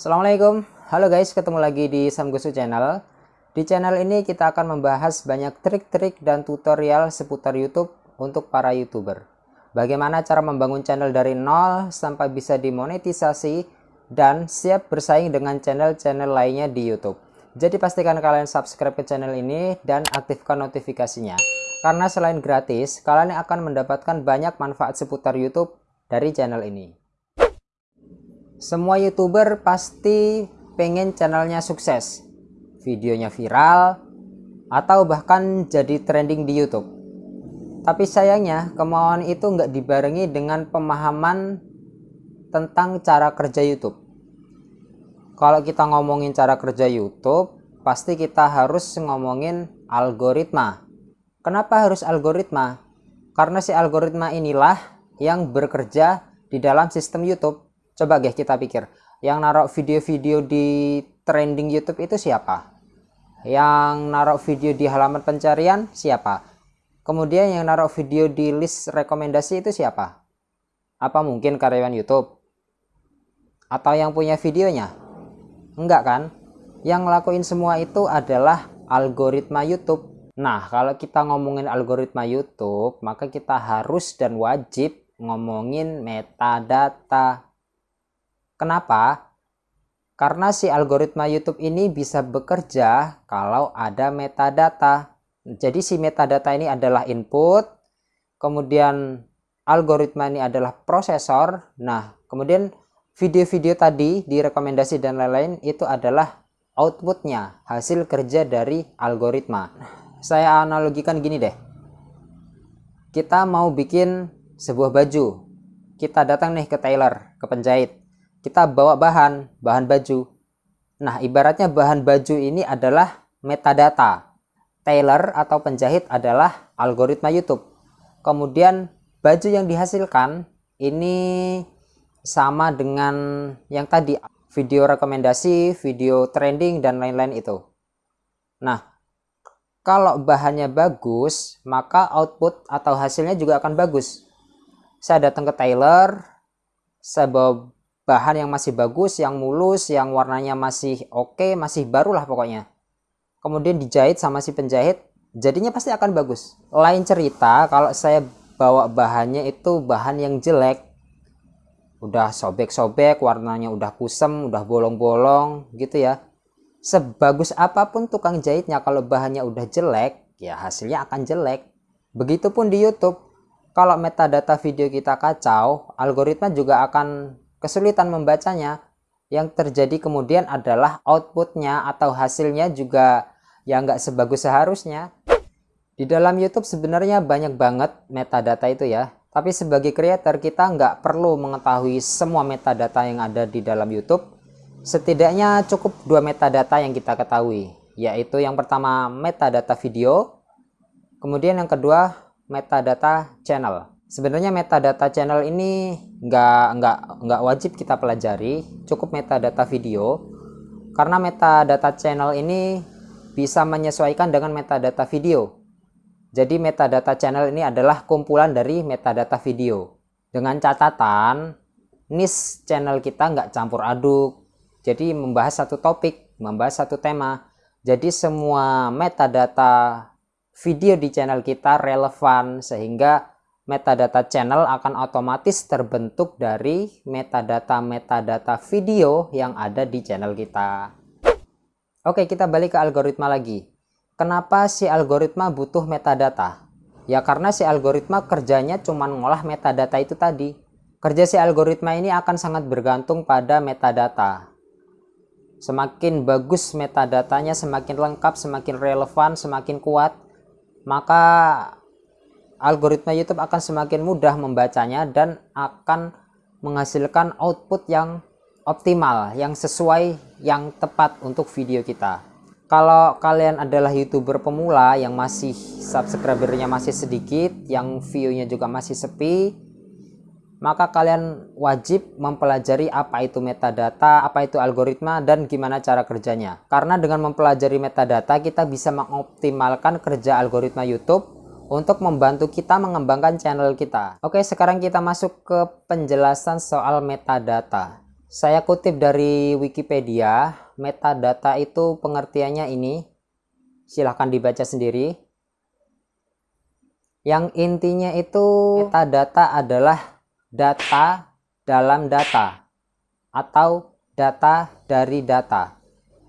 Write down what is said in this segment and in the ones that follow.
Assalamualaikum, halo guys, ketemu lagi di Samgusu Channel. Di channel ini kita akan membahas banyak trik-trik dan tutorial seputar YouTube untuk para YouTuber. Bagaimana cara membangun channel dari nol sampai bisa dimonetisasi dan siap bersaing dengan channel-channel lainnya di YouTube. Jadi pastikan kalian subscribe ke channel ini dan aktifkan notifikasinya. Karena selain gratis, kalian akan mendapatkan banyak manfaat seputar YouTube dari channel ini. Semua youtuber pasti pengen channelnya sukses, videonya viral, atau bahkan jadi trending di YouTube. Tapi sayangnya kemauan itu nggak dibarengi dengan pemahaman tentang cara kerja YouTube. Kalau kita ngomongin cara kerja YouTube, pasti kita harus ngomongin algoritma. Kenapa harus algoritma? Karena si algoritma inilah yang bekerja di dalam sistem YouTube Coba guys kita pikir, yang naruh video-video di trending YouTube itu siapa? Yang naruh video di halaman pencarian siapa? Kemudian yang naruh video di list rekomendasi itu siapa? Apa mungkin karyawan YouTube? Atau yang punya videonya? Enggak kan? Yang ngelakuin semua itu adalah algoritma YouTube. Nah, kalau kita ngomongin algoritma YouTube, maka kita harus dan wajib ngomongin metadata. Kenapa? Karena si algoritma YouTube ini bisa bekerja kalau ada metadata. Jadi si metadata ini adalah input, kemudian algoritma ini adalah prosesor. Nah, kemudian video-video tadi di rekomendasi dan lain-lain itu adalah outputnya, hasil kerja dari algoritma. Saya analogikan gini deh. Kita mau bikin sebuah baju. Kita datang nih ke tailor, ke penjahit kita bawa bahan, bahan baju. Nah, ibaratnya bahan baju ini adalah metadata. Tailor atau penjahit adalah algoritma YouTube. Kemudian baju yang dihasilkan ini sama dengan yang tadi video rekomendasi, video trending dan lain-lain itu. Nah, kalau bahannya bagus, maka output atau hasilnya juga akan bagus. Saya datang ke tailor, saya bawa bahan yang masih bagus, yang mulus, yang warnanya masih oke, okay, masih baru lah pokoknya. Kemudian dijahit sama si penjahit, jadinya pasti akan bagus. Lain cerita kalau saya bawa bahannya itu bahan yang jelek, udah sobek-sobek, warnanya udah kusem, udah bolong-bolong gitu ya. Sebagus apa pun tukang jahitnya kalau bahannya udah jelek, ya hasilnya akan jelek. Begitupun di YouTube, kalau metadata video kita kacau, algoritma juga akan kesulitan membacanya yang terjadi kemudian adalah outputnya atau hasilnya juga yang nggak sebagus seharusnya. Di dalam YouTube sebenarnya banyak banget metadata itu ya tapi sebagai creator kita nggak perlu mengetahui semua metadata yang ada di dalam YouTube. Setidaknya cukup dua metadata yang kita ketahui yaitu yang pertama metadata video kemudian yang kedua metadata channel Sebenarnya metadata channel ini nggak nggak nggak wajib kita pelajari, cukup metadata video. Karena metadata channel ini bisa menyesuaikan dengan metadata video. Jadi metadata channel ini adalah kumpulan dari metadata video. Dengan catatan, niche channel kita nggak campur aduk. Jadi membahas satu topik, membahas satu tema. Jadi semua metadata video di channel kita relevan sehingga metadata channel akan otomatis terbentuk dari metadata-metadata video yang ada di channel kita. Oke, kita balik ke algoritma lagi. Kenapa si algoritma butuh metadata? Ya karena si algoritma kerjanya cuma ngolah metadata itu tadi. Kerja si algoritma ini akan sangat bergantung pada metadata. Semakin bagus metadatanya, semakin lengkap, semakin relevan, semakin kuat, maka algoritma YouTube akan semakin mudah membacanya dan akan menghasilkan output yang optimal, yang sesuai, yang tepat untuk video kita. Kalau kalian adalah YouTuber pemula yang masih subscribernya masih sedikit, yang view-nya juga masih sepi, maka kalian wajib mempelajari apa itu metadata, apa itu algoritma, dan gimana cara kerjanya. Karena dengan mempelajari metadata, kita bisa mengoptimalkan kerja algoritma YouTube untuk membantu kita mengembangkan channel kita. Oke, sekarang kita masuk ke penjelasan soal metadata. Saya kutip dari Wikipedia, metadata itu pengertiannya ini. Silahkan dibaca sendiri. Yang intinya itu metadata adalah data dalam data atau data dari data.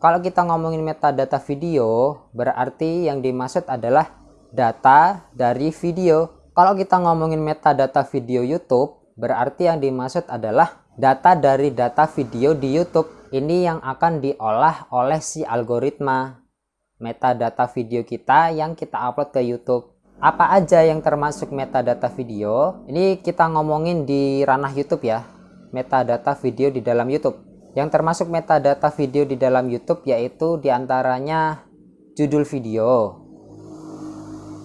Kalau kita ngomongin metadata video, berarti yang dimaksud adalah data dari video. Kalau kita ngomongin metadata video YouTube, berarti yang dimaksud adalah data dari data video di YouTube. Ini yang akan diolah oleh si algoritma metadata video kita yang kita upload ke YouTube. Apa aja yang termasuk metadata video? Ini kita ngomongin di ranah YouTube ya. Metadata video di dalam YouTube. Yang termasuk metadata video di dalam YouTube yaitu di antaranya judul video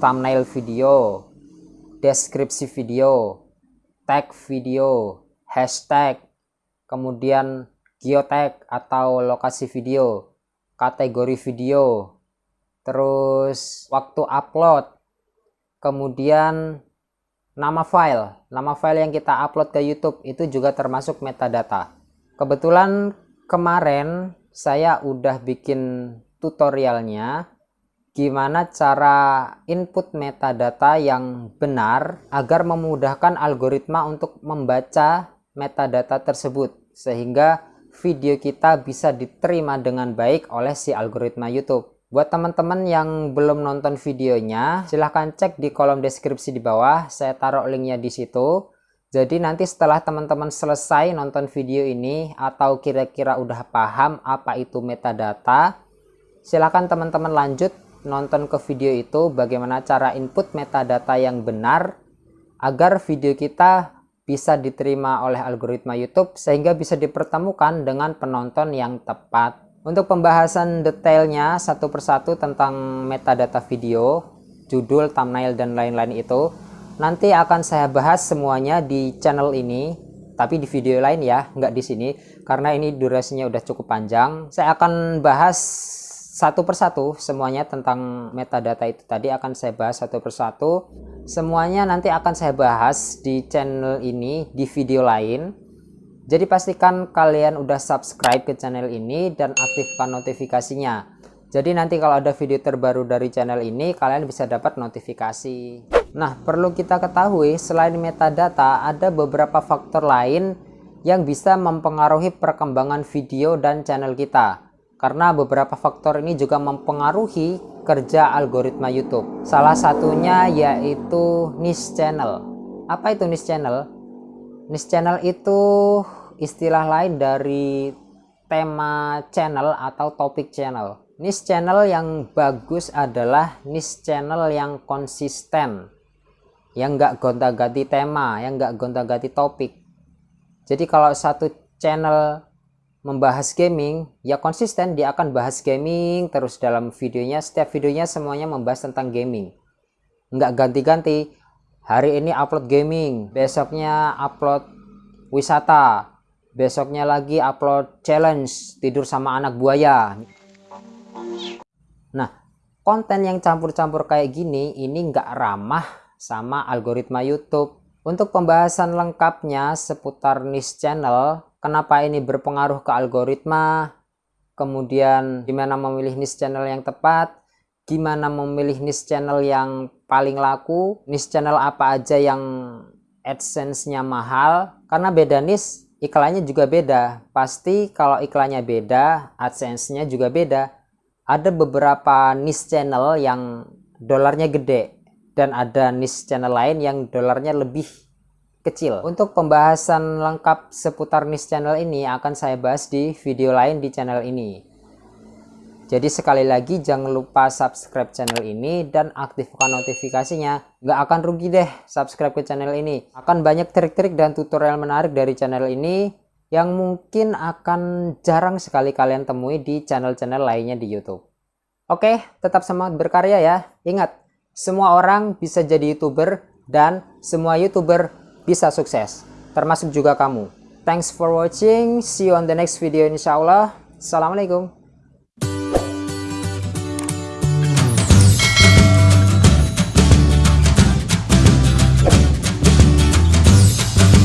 thumbnail video deskripsi video tag video hashtag, kemudian geotag atau lokasi video, kategori video, terus waktu upload, kemudian nama file. Nama file yang kita upload ke YouTube itu juga termasuk metadata. Kebetulan kemarin saya udah bikin tutorialnya gimana cara input metadata yang benar agar memudahkan algoritma untuk membaca metadata tersebut sehingga video kita bisa diterima dengan baik oleh si algoritma YouTube. Buat teman-teman yang belum nonton videonya, silahkan cek di kolom deskripsi di bawah, saya taruh linknya di situ. Jadi nanti setelah teman-teman selesai nonton video ini atau kira-kira udah paham apa itu metadata, silahkan teman-teman lanjut nonton ke video itu bagaimana cara input metadata yang benar agar video kita bisa diterima oleh algoritma YouTube sehingga bisa dipertemukan dengan penonton yang tepat. Untuk pembahasan detailnya satu persatu tentang metadata video, judul, thumbnail, dan lain-lain itu, nanti akan saya bahas semuanya di channel ini, tapi di video lain ya, nggak di sini, karena ini durasinya udah cukup panjang. Saya akan bahas satu persatu semuanya tentang metadata itu tadi akan saya bahas satu persatu. Semuanya nanti akan saya bahas di channel ini di video lain. Jadi pastikan kalian udah subscribe ke channel ini dan aktifkan notifikasinya. Jadi nanti kalau ada video terbaru dari channel ini kalian bisa dapat notifikasi. Nah perlu kita ketahui selain metadata ada beberapa faktor lain yang bisa mempengaruhi perkembangan video dan channel kita karena beberapa faktor ini juga mempengaruhi kerja algoritma YouTube. Salah satunya yaitu niche channel. Apa itu niche channel? Niche channel itu istilah lain dari tema channel atau topik channel. Niche channel yang bagus adalah niche channel yang konsisten, yang nggak gonta-ganti tema, yang nggak gonta-ganti topik. Jadi kalau satu channel membahas gaming, ya konsisten dia akan bahas gaming terus dalam videonya. Setiap videonya semuanya membahas tentang gaming. Nggak ganti-ganti. Hari ini upload gaming, besoknya upload wisata, besoknya lagi upload challenge tidur sama anak buaya. Nah, konten yang campur-campur kayak gini ini nggak ramah sama algoritma YouTube. Untuk pembahasan lengkapnya seputar niche channel, kenapa ini berpengaruh ke algoritma, kemudian gimana memilih niche channel yang tepat, gimana memilih niche channel yang paling laku, niche channel apa aja yang AdSense-nya mahal, karena beda niche, iklannya juga beda. Pasti kalau iklannya beda, AdSense-nya juga beda. Ada beberapa niche channel yang dolarnya gede, dan ada niche channel lain yang dolarnya lebih kecil. Untuk pembahasan lengkap seputar niche channel ini akan saya bahas di video lain di channel ini. Jadi sekali lagi jangan lupa subscribe channel ini dan aktifkan notifikasinya. Nggak akan rugi deh subscribe ke channel ini. Akan banyak trik-trik dan tutorial menarik dari channel ini yang mungkin akan jarang sekali kalian temui di channel-channel lainnya di YouTube. Oke, tetap semangat berkarya ya. Ingat, semua orang bisa jadi YouTuber dan semua YouTuber bisa sukses, termasuk juga kamu. Thanks for watching, see you on the next video insya Allah. Assalamualaikum.